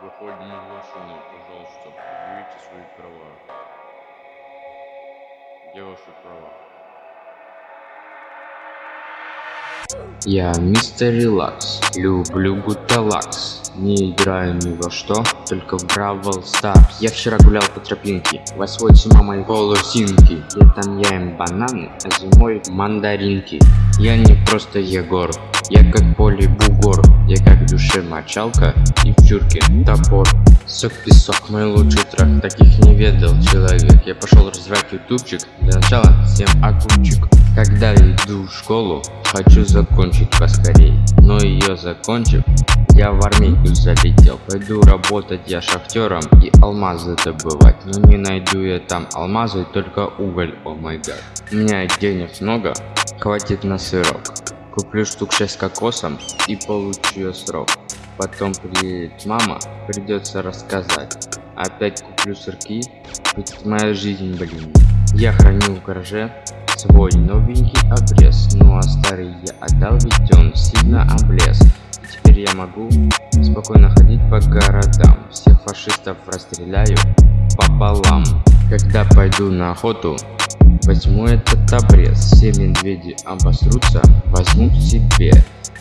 Выходим из машины, пожалуйста, предъявите свои права. Где ваши права? Я мистер Релакс, люблю Гуталакс. Не играю ни во что, только в Бравл Старс. Я вчера гулял по тропинке, восьмой с мамой волосинки Летом я им бананы, а зимой мандаринки Я не просто Егор, я как поле бугор. Я как в душе мочалка и в чурке топор. Сок песок, мой лучший трек, таких не ведал человек. Я пошел развивать ютубчик, для начала всем огурчик. Когда иду в школу, хочу закончить поскорей. Но ее закончив, я в армейку залетел. Пойду работать я шахтером и алмазы добывать. Но не найду я там алмазы, только уголь, о май гад. У меня денег много, хватит на сырок. Куплю штук 6 кокосом и получу я срок. Потом приедет мама, придется рассказать. Опять куплю сырки, ведь моя жизнь, блин. Я храню в гараже свой новенький обрез. Ну а старый я отдал, ведь он сильно облез. И теперь я могу спокойно ходить по городам. Всех фашистов расстреляю пополам. Когда пойду на охоту, возьму этот обрез. Все медведи обосрутся, возьму себе.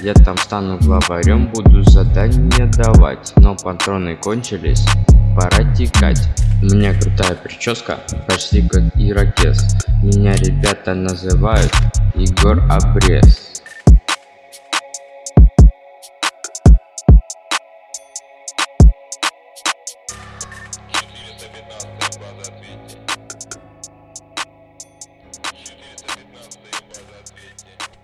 Я там стану главарем, буду задания давать. Но патроны кончились, пора текать. У меня крутая прическа, почти как ирокез. Меня ребята называют Егор Обрез. пятнадцатая база на дым разответник